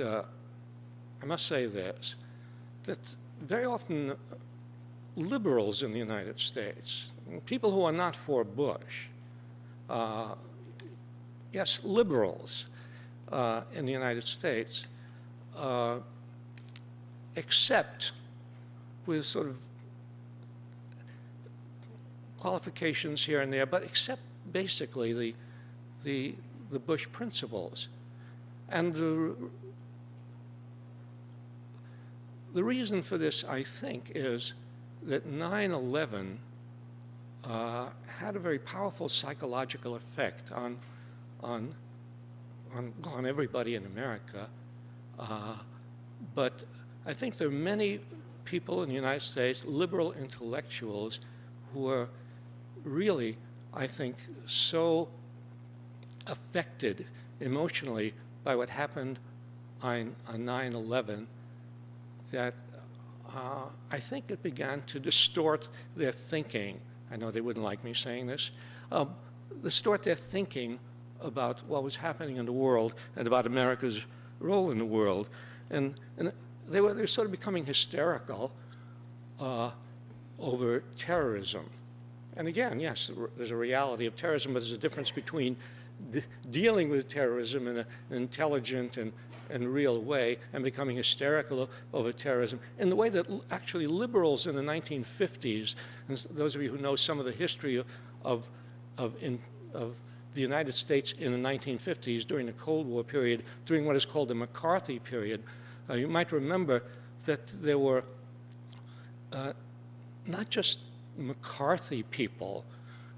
uh, I must say this, that very often liberals in the United States, people who are not for Bush, uh, yes, liberals uh, in the United States, uh, accept with sort of qualifications here and there, but accept basically the, the, the Bush principles. And the, the reason for this, I think, is that 9-11 uh, had a very powerful psychological effect on, on, on, on everybody in America. Uh, but I think there are many people in the United States, liberal intellectuals, who are really, I think, so affected emotionally by what happened on 9-11 that uh, I think it began to distort their thinking. I know they wouldn't like me saying this. Um, distort their thinking about what was happening in the world and about America's role in the world. And, and they were, they were sort of becoming hysterical uh, over terrorism. And again, yes, there's a reality of terrorism, but there's a difference between dealing with terrorism in an intelligent and, and real way and becoming hysterical over terrorism in the way that actually liberals in the 1950s, and those of you who know some of the history of, of, in, of the United States in the 1950s during the Cold War period, during what is called the McCarthy period, uh, you might remember that there were uh, not just McCarthy people,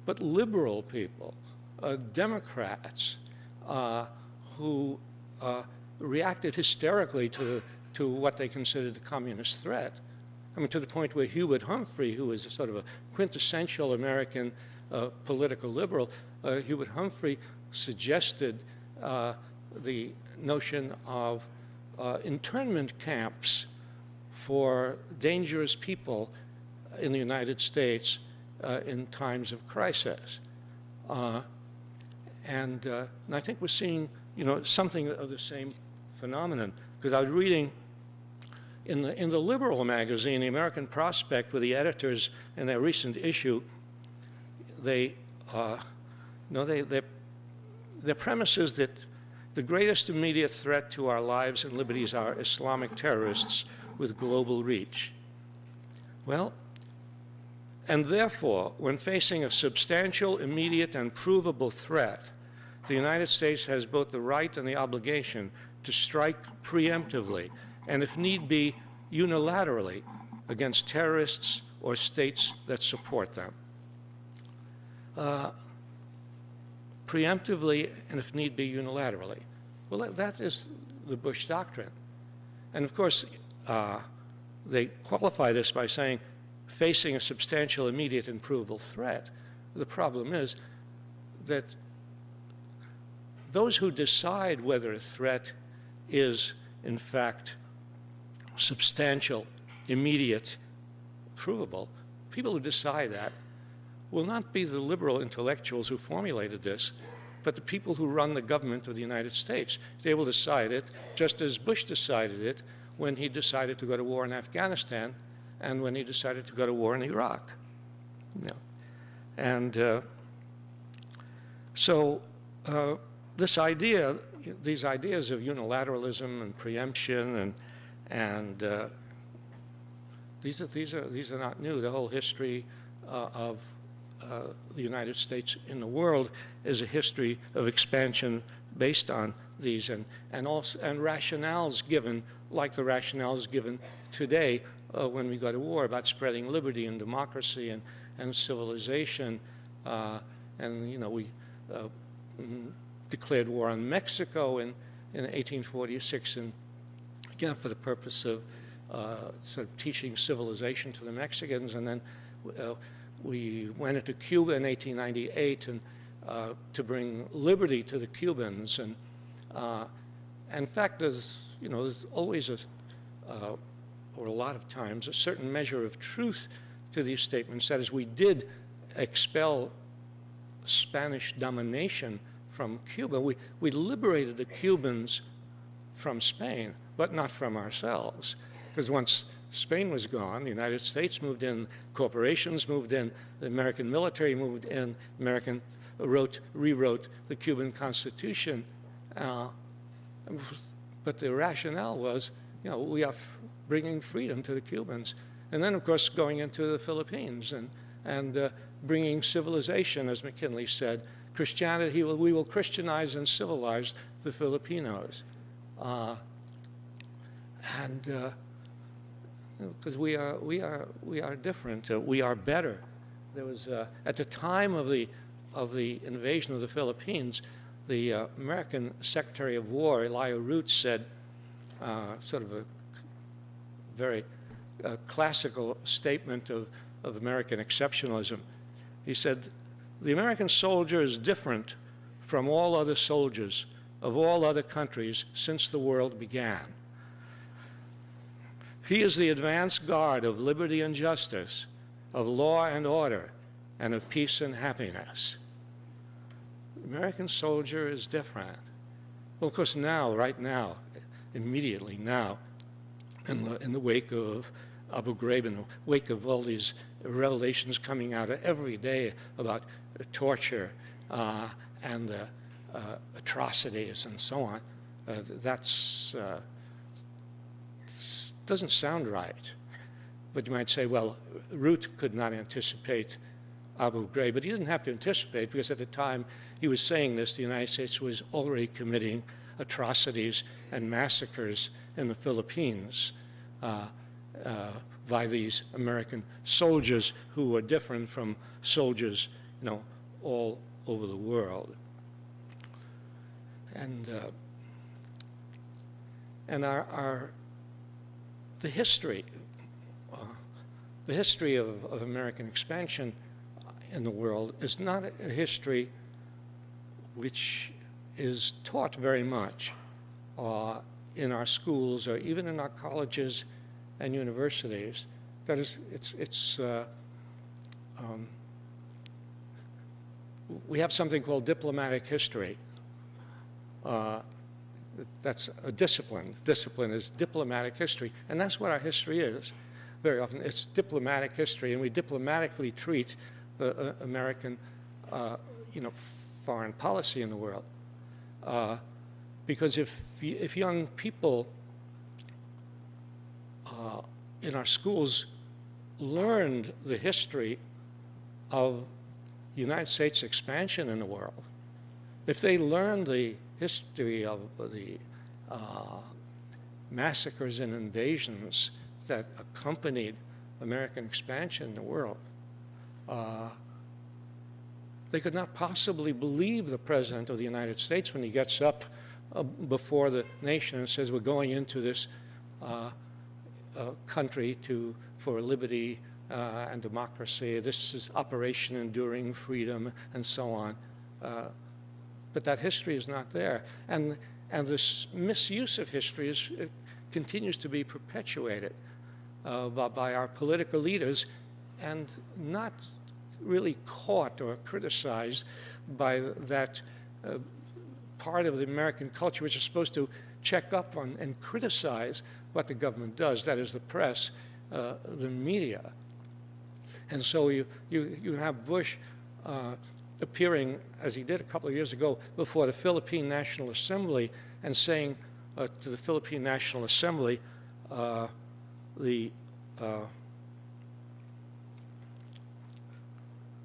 but liberal people uh, Democrats uh, who uh, reacted hysterically to, to what they considered the communist threat. I mean, to the point where Hubert Humphrey, who was sort of a quintessential American uh, political liberal, uh, Hubert Humphrey suggested uh, the notion of internment camps for dangerous people in the United States in times of crisis. Uh, and, uh, and I think we're seeing, you know, something of the same phenomenon. Because I was reading in the, in the liberal magazine, the American Prospect, with the editors in their recent issue, they, uh, no, they, they, their premise is that the greatest immediate threat to our lives and liberties are Islamic terrorists with global reach. Well, and therefore, when facing a substantial, immediate, and provable threat, the United States has both the right and the obligation to strike preemptively, and if need be, unilaterally, against terrorists or states that support them. Uh, preemptively, and if need be, unilaterally. Well, that is the Bush doctrine. And of course, uh, they qualify this by saying facing a substantial, immediate, and provable threat. The problem is that those who decide whether a threat is, in fact, substantial, immediate, provable, people who decide that will not be the liberal intellectuals who formulated this, but the people who run the government of the United States. They will decide it just as Bush decided it when he decided to go to war in Afghanistan and when he decided to go to war in Iraq. You. And uh, so uh, this idea, these ideas of unilateralism and preemption and, and uh, these, are, these, are, these are not new. The whole history uh, of uh, the United States in the world is a history of expansion based on these and, and, also, and rationales given, like the rationales given today uh, when we go to war about spreading liberty and democracy and, and civilization. Uh, and, you know, we uh, mm, declared war on Mexico in, in 1846, and again, for the purpose of uh, sort of teaching civilization to the Mexicans. And then uh, we went into Cuba in 1898 and uh, to bring liberty to the Cubans. And in fact, there's, you know, there's always a or a lot of times, a certain measure of truth to these statements. That is, we did expel Spanish domination from Cuba. We, we liberated the Cubans from Spain, but not from ourselves. Because once Spain was gone, the United States moved in, corporations moved in, the American military moved in, American wrote, rewrote the Cuban Constitution. Uh, but the rationale was, you know, we are bringing freedom to the Cubans. And then, of course, going into the Philippines and, and uh, bringing civilization, as McKinley said, Christianity, we will Christianize and civilize the Filipinos. Uh, and because uh, we are, we are, we are different, uh, we are better. There was, uh, at the time of the, of the invasion of the Philippines, the uh, American Secretary of War, Elihu Root, said, uh, sort of a very classical statement of, of American exceptionalism. He said, the American soldier is different from all other soldiers of all other countries since the world began. He is the advance guard of liberty and justice, of law and order, and of peace and happiness. The American soldier is different. Well, of course, now, right now, immediately now, in the, in the wake of Abu Ghraib, in the wake of all these revelations coming out every day about torture uh, and uh, uh, atrocities and so on, uh, that's doesn't sound right. But you might say, well, Root could not anticipate Abu Ghraib, but he didn't have to anticipate because at the time he was saying this, the United States was already committing atrocities and massacres in the Philippines uh, uh, by these American soldiers who were different from soldiers, know, all over the world. And, uh, and our, our, the history, uh, the history of, of American expansion in the world is not a history which is taught very much uh, in our schools or even in our colleges and universities. That is, it's, it's uh, um, we have something called diplomatic history. Uh, that's a discipline. Discipline is diplomatic history, and that's what our history is. Very often, it's diplomatic history, and we diplomatically treat the uh, American, uh, you know, foreign policy in the world. Uh, because if if young people uh, in our schools learned the history of United States expansion in the world, if they learned the history of the uh, massacres and invasions that accompanied American expansion in the world, uh, they could not possibly believe the President of the United States when he gets up uh, before the nation and says, we're going into this uh, uh, country to, for liberty uh, and democracy. This is Operation Enduring Freedom and so on. Uh, but that history is not there. And, and this misuse of history is, continues to be perpetuated uh, by, by, our political leaders and not really caught or criticized by that uh, part of the American culture which is supposed to check up on and criticize what the government does, that is the press, uh, the media. And so you, you, you have Bush uh, appearing, as he did a couple of years ago, before the Philippine National Assembly and saying uh, to the Philippine National Assembly, uh, the, uh,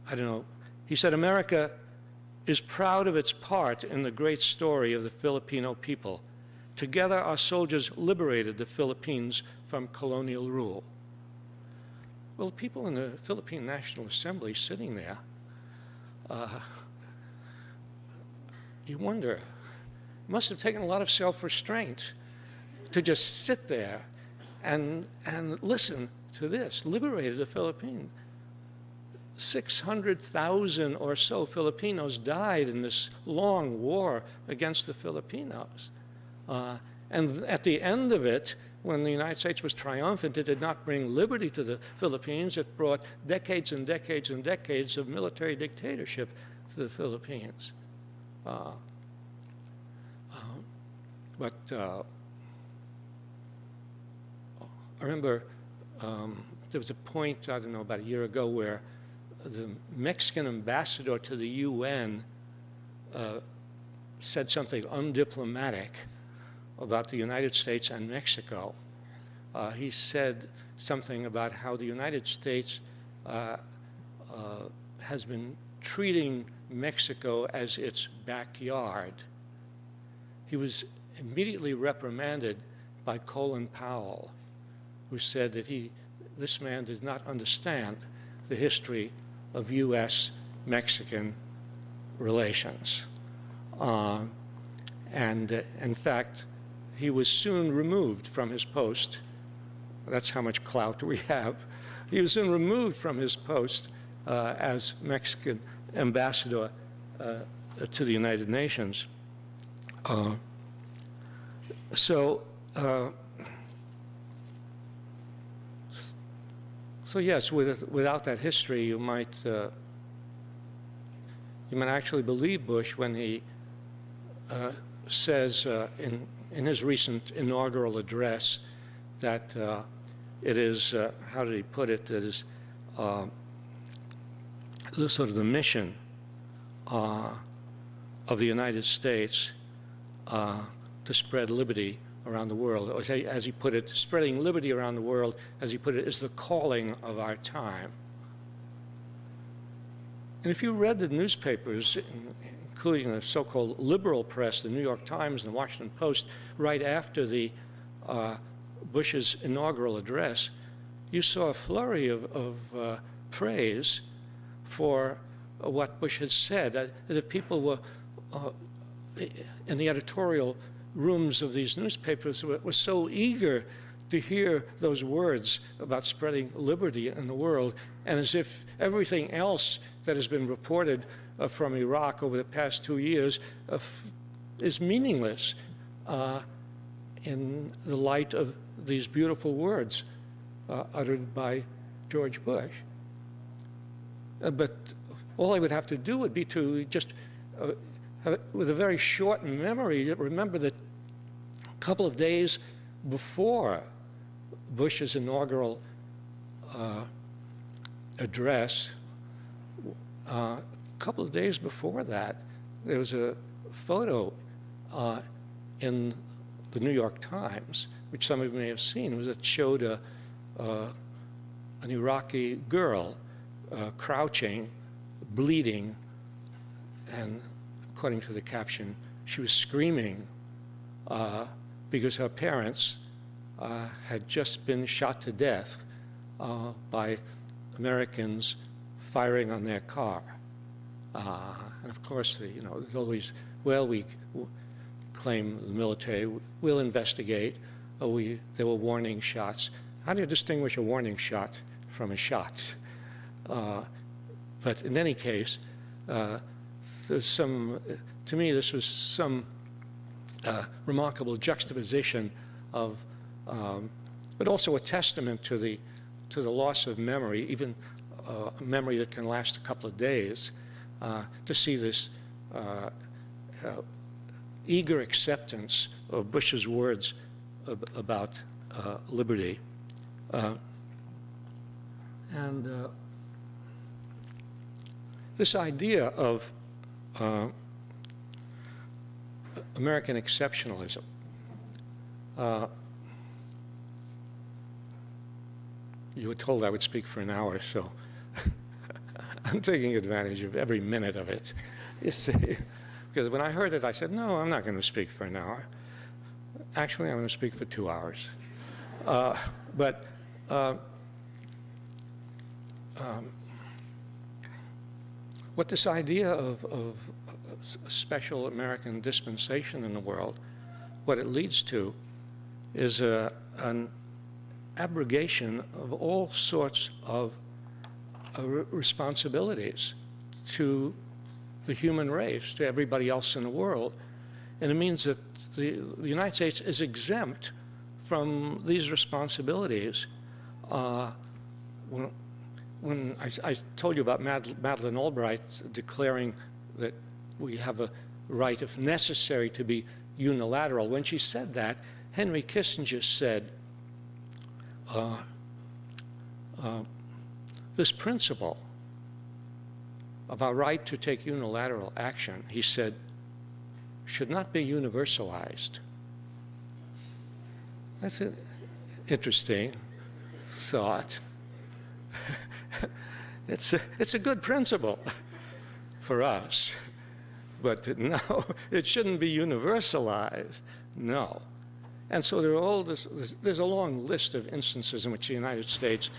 I don't know, he said, America is proud of its part in the great story of the Filipino people. Together, our soldiers liberated the Philippines from colonial rule. Well, people in the Philippine National Assembly sitting there, uh, you wonder, must have taken a lot of self-restraint to just sit there and, and listen to this, liberated the Philippines. 600,000 or so Filipinos died in this long war against the Filipinos. Uh, and at the end of it, when the United States was triumphant, it did not bring liberty to the Philippines. It brought decades and decades and decades of military dictatorship to the Philippines. Uh, um, but uh, I remember um, there was a point, I don't know, about a year ago where the Mexican ambassador to the UN uh, said something undiplomatic about the United States and Mexico. Uh, he said something about how the United States uh, uh has been treating Mexico as its backyard. He was immediately reprimanded by Colin Powell, who said that he, this man did not understand the history of U.S.-Mexican relations. Uh, and uh, in fact, he was soon removed from his post. That's how much clout we have. He was soon removed from his post uh, as Mexican ambassador uh, to the United Nations. Uh, so, uh, so yes, with, without that history, you might uh, you might actually believe Bush when he uh, says in in his recent inaugural address that uh, it is uh, how did he put it? It is uh, the sort of the mission uh, of the United States to spread liberty around the world. As he put it, spreading liberty around the world, as he put it, is the calling of our time. And if you read the newspapers, including the so-called liberal press, the New York Times and the Washington Post, right after the uh, Bush's inaugural address, you saw a flurry of, of uh, praise for what Bush had said. Uh, that people were uh, in the editorial rooms of these newspapers were, were so eager to hear those words about spreading liberty in the world, and as if everything else that has been reported uh, from Iraq over the past two years uh, is meaningless uh, in the light of these beautiful words uh, uttered by George Bush. But all I would have to do would be to just with a very short memory, remember that a couple of days before Bush's inaugural uh, address, uh, a couple of days before that, there was a photo uh, in the New York Times, which some of you may have seen, it was that showed a, uh, an Iraqi girl uh, crouching, bleeding, and according to the caption, she was screaming uh, because her parents uh, had just been shot to death uh, by Americans firing on their car. Uh, and of course, you know, there's always, well, we claim the military, we'll investigate, oh, we, there were warning shots. How do you distinguish a warning shot from a shot? Uh, but in any case, uh, there's some, to me, this was some uh, remarkable juxtaposition of, um, but also a testament to the, to the loss of memory, even uh, memory that can last a couple of days, to see this uh, uh, eager acceptance of Bush's words ab about uh, liberty. and this idea of uh, American exceptionalism. Uh, you were told I would speak for an hour, so I'm taking advantage of every minute of it. You see, because when I heard it, I said, no, I'm not going to speak for an hour. Actually, I'm going to speak for two hours. Uh, but uh, um, what this idea of, of a special American dispensation in the world, what it leads to is a, an abrogation of all sorts of uh, responsibilities to the human race, to everybody else in the world. And it means that the, the United States is exempt from these responsibilities. Uh, when, when I, I, told you about Mad, Madeleine Albright declaring that we have a right, if necessary, to be unilateral, when she said that, Henry Kissinger said, uh, uh, this principle of our right to take unilateral action, he said, should not be universalized. That's an interesting thought. it's, a, it's a good principle for us, but no, it shouldn't be universalized. No. And so there are all this, there's a long list of instances in which the United States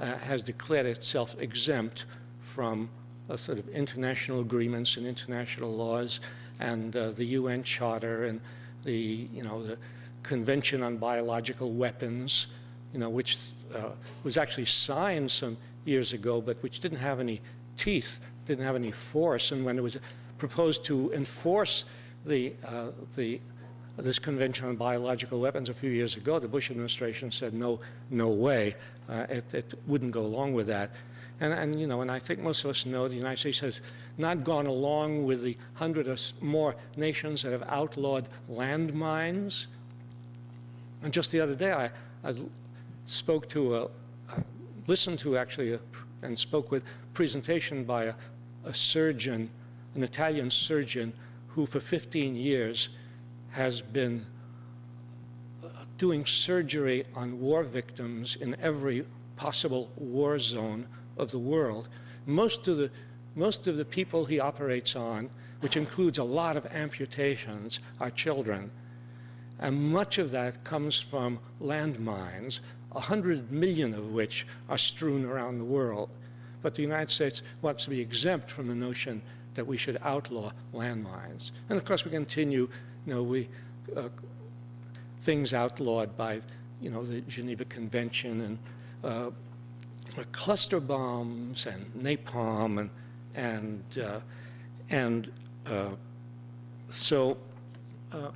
uh, has declared itself exempt from uh, sort of international agreements and international laws and uh, the UN Charter and the, you know, the Convention on Biological Weapons, you know, which uh, was actually signed some years ago, but which didn't have any teeth, didn't have any force. And when it was proposed to enforce the, uh, the this Convention on Biological Weapons a few years ago, the Bush administration said, no, no way. Uh, it, it, wouldn't go along with that. And, and, you know, and I think most of us know the United States has not gone along with the hundred or more nations that have outlawed landmines. And just the other day, I, I spoke to a, listened to actually, a, and spoke with presentation by a, a surgeon, an Italian surgeon, who for 15 years has been uh, doing surgery on war victims in every possible war zone of the world. Most of the, most of the people he operates on, which includes a lot of amputations, are children. And much of that comes from landmines, 100 million of which are strewn around the world. But the United States wants to be exempt from the notion that we should outlaw landmines. And of course, we continue you know, we, uh, things outlawed by, you know, the Geneva Convention and uh, cluster bombs and napalm and, and, uh, and uh, so, uh,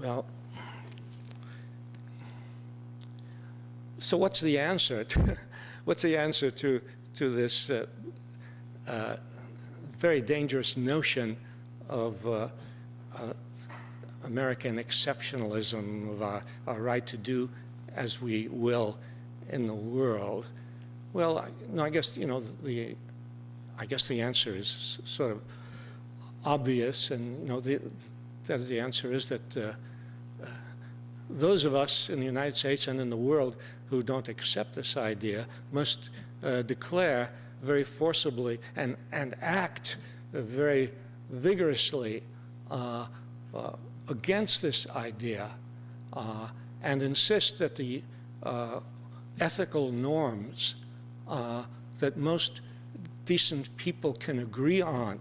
well, so what's the answer? To, what's the answer to, to this uh, very dangerous notion of uh, uh, American exceptionalism, of our, our, right to do as we will in the world? Well, I, no, I guess, you know, the, I guess the answer is sort of obvious, and, you know, the, that the answer is that uh, uh, those of us in the United States and in the world who don't accept this idea must uh, declare very forcibly and, and act very vigorously uh, uh, against this idea uh, and insist that the uh, ethical norms uh, that most decent people can agree on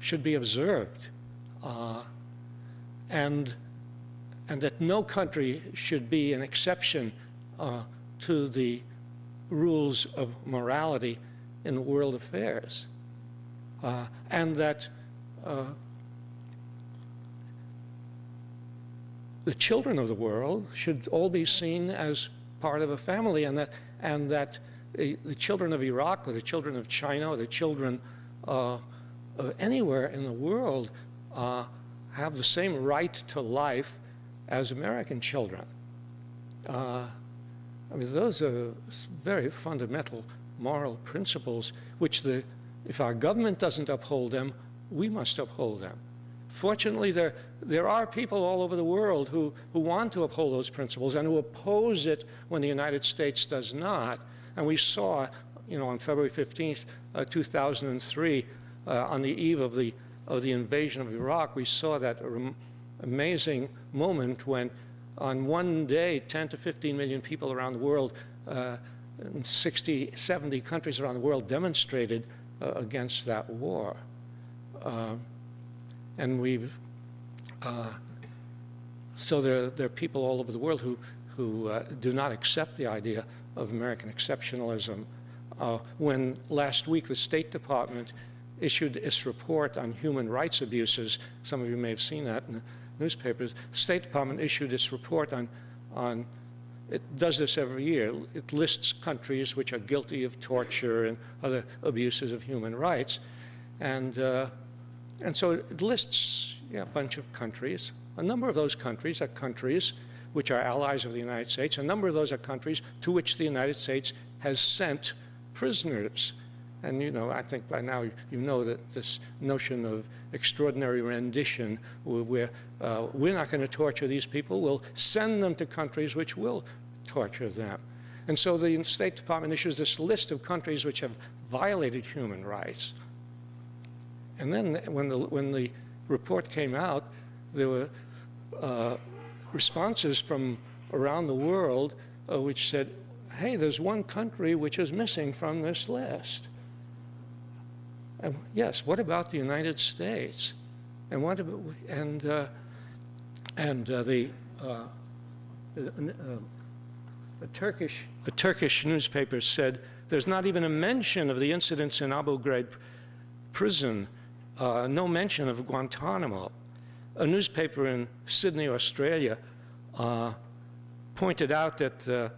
should be observed and and that no country should be an exception uh, to the rules of morality in world affairs uh, and that uh, the children of the world should all be seen as part of a family and that, and that the, the children of Iraq or the children of China or the children uh, anywhere in the world uh, have the same right to life as American children. Uh, I mean, those are very fundamental moral principles which the if our government doesn't uphold them, we must uphold them. Fortunately, there, there are people all over the world who, who want to uphold those principles and who oppose it when the United States does not. And we saw, you know, on February 15th, uh, 2003, uh, on the eve of the, of the invasion of Iraq, we saw that amazing moment when on one day, 10 to 15 million people around the world, uh, 60, 70 countries around the world demonstrated uh, against that war. Uh, and we've, uh, so there, there are people all over the world who, who uh, do not accept the idea of American exceptionalism. Uh, when last week the State Department issued its report on human rights abuses, some of you may have seen that in the newspapers, the State Department issued its report on, on it does this every year. It lists countries which are guilty of torture and other abuses of human rights. And, uh, and so it lists a bunch of countries. A number of those countries are countries which are allies of the United States. A number of those are countries to which the United States has sent prisoners. And you know, I think by now you know that this notion of extraordinary rendition, where uh, we're not going to torture these people, we'll send them to countries which will torture them. And so the State Department issues this list of countries which have violated human rights. And then when the, when the report came out, there were uh, responses from around the world uh, which said, hey, there's one country which is missing from this list. And yes, what about the United States? And what about, and, uh, and uh, the, uh, a Turkish, a Turkish newspaper said there's not even a mention of the incidents in Abu Ghraib prison, uh, no mention of Guantanamo. A newspaper in Sydney, Australia, uh, pointed out that uh,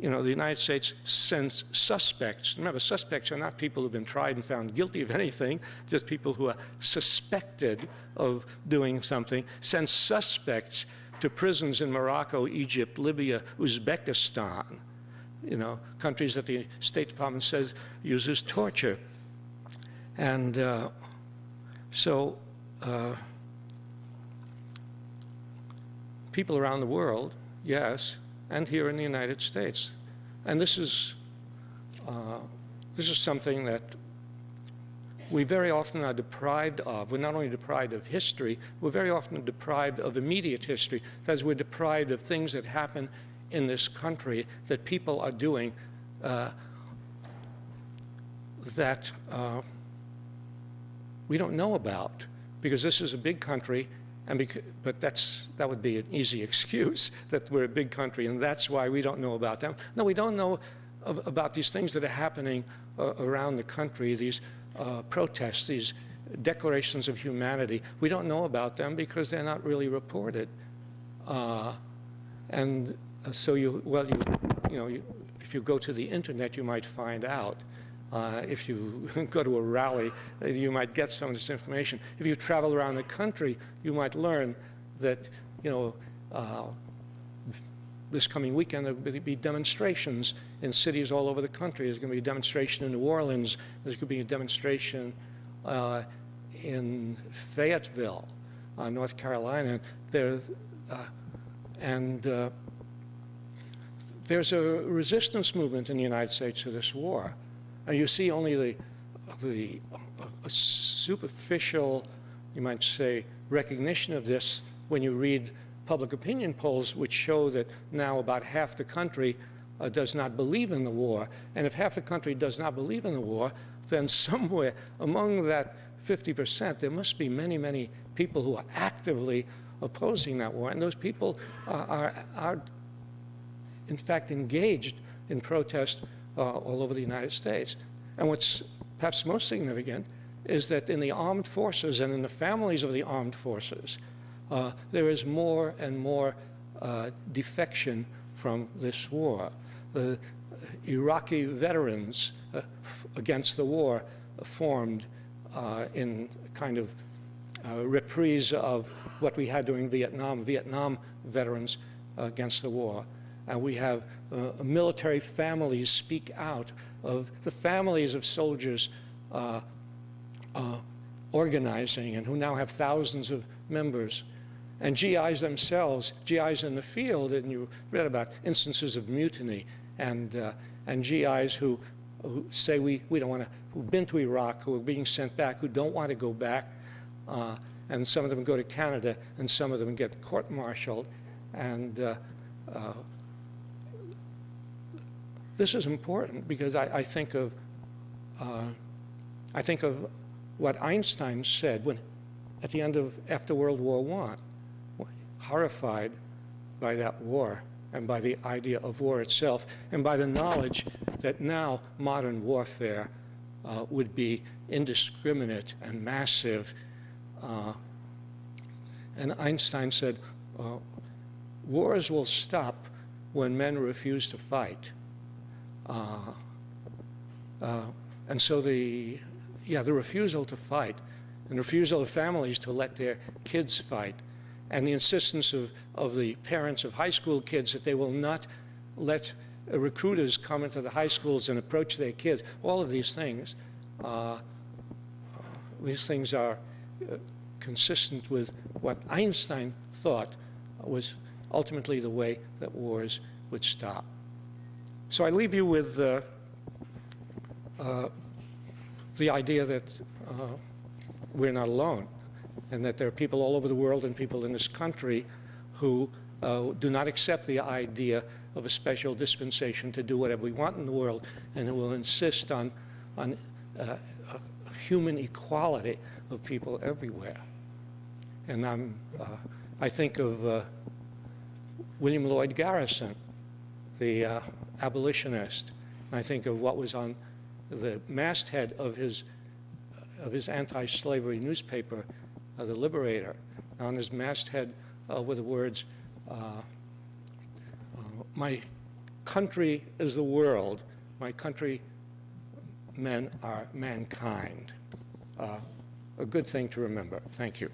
you know, the United States sends suspects. Remember, suspects are not people who've been tried and found guilty of anything, just people who are suspected of doing something, sends suspects to prisons in Morocco, Egypt, Libya, Uzbekistan, you know, countries that the State Department says uses torture. And uh, so uh, people around the world, yes, and here in the United States. And this is, uh, this is something that we very often are deprived of. We're not only deprived of history, we're very often deprived of immediate history. Because we're deprived of things that happen in this country that people are doing uh, that uh, we don't know about. Because this is a big country and but that's, that would be an easy excuse that we're a big country and that's why we don't know about them. No, we don't know ab about these things that are happening uh, around the country, these uh, protests, these declarations of humanity. We don't know about them because they're not really reported. Uh, and uh, so you, well, you, you know, you, if you go to the internet, you might find out. Uh, if you go to a rally, uh, you might get some of this information. If you travel around the country, you might learn that, you know, uh, this coming weekend there will be demonstrations in cities all over the country. There's going to be a demonstration in New Orleans. There's going to be a demonstration uh, in Fayetteville, uh, North Carolina. There, uh, and there's a resistance movement in the United States to this war. And you see only the, the superficial, you might say, recognition of this when you read public opinion polls which show that now about half the country uh, does not believe in the war. And if half the country does not believe in the war, then somewhere among that 50%, there must be many, many people who are actively opposing that war. And those people uh, are, are, in fact, engaged in protest all over the United States. And what's perhaps most significant is that in the armed forces and in the families of the armed forces, uh, there is more and more uh, defection from this war. The Iraqi veterans uh, against the war formed uh, in kind of uh, reprise of what we had during Vietnam, Vietnam veterans against the war and we have uh, military families speak out of the families of soldiers uh, uh, organizing and who now have thousands of members. And GIs themselves, GIs in the field, and you read about instances of mutiny and, uh, and GIs who, who say we, we don't want to, who've been to Iraq, who are being sent back, who don't want to go back. Uh, and some of them go to Canada, and some of them get court-martialed. And uh, this is important because I, I think of uh, I think of what Einstein said when at the end of after World War I, horrified by that war and by the idea of war itself and by the knowledge that now modern warfare uh, would be indiscriminate and massive. Uh, and Einstein said, uh, wars will stop when men refuse to fight. Uh, uh, and so the, yeah, the refusal to fight and refusal of families to let their kids fight, and the insistence of, of the parents of high school kids that they will not let uh, recruiters come into the high schools and approach their kids, all of these things, uh, these things are uh, consistent with what Einstein thought was ultimately the way that wars would stop. So I leave you with uh, uh, the idea that uh, we're not alone and that there are people all over the world and people in this country who uh, do not accept the idea of a special dispensation to do whatever we want in the world and who will insist on, on uh, human equality of people everywhere. And I'm, uh, I think of William Lloyd Garrison, the abolitionist. I think of what was on the masthead of his, of his anti-slavery newspaper, uh, The Liberator. On his masthead uh, were the words, uh, uh, my country is the world, my country men are mankind. Uh, a good thing to remember. Thank you.